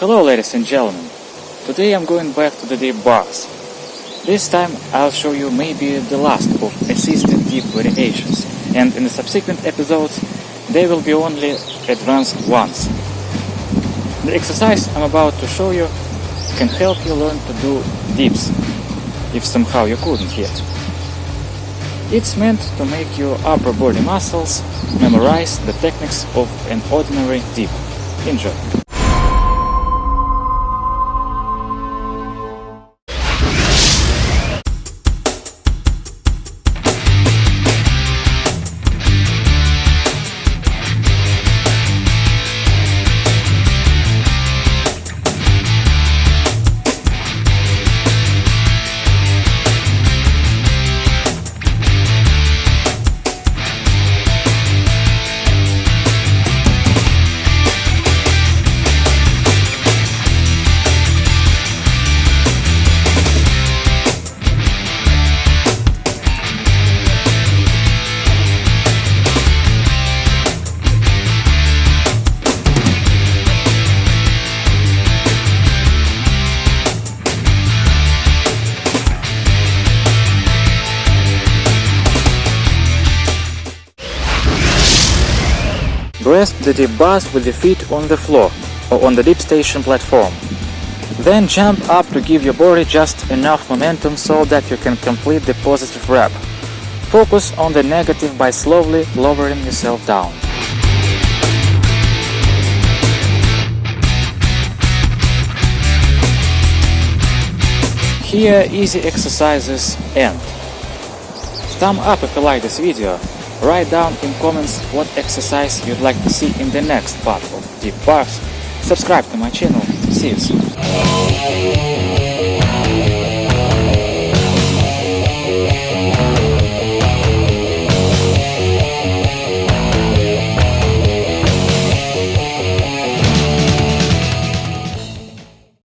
Hello ladies and gentlemen, today I'm going back to the dip bars. This time I'll show you maybe the last of assisted dip variations and in the subsequent episodes they will be only advanced ones. The exercise I'm about to show you can help you learn to do dips, if somehow you couldn't yet. It's meant to make your upper body muscles memorize the techniques of an ordinary dip. Enjoy! Grasp the dip bars with the feet on the floor or on the dip station platform. Then jump up to give your body just enough momentum so that you can complete the positive rep. Focus on the negative by slowly lowering yourself down. Here easy exercises end. Thumb up if you like this video Write down in comments what exercise you'd like to see in the next part of Dip Bars. Subscribe to my channel. See you soon.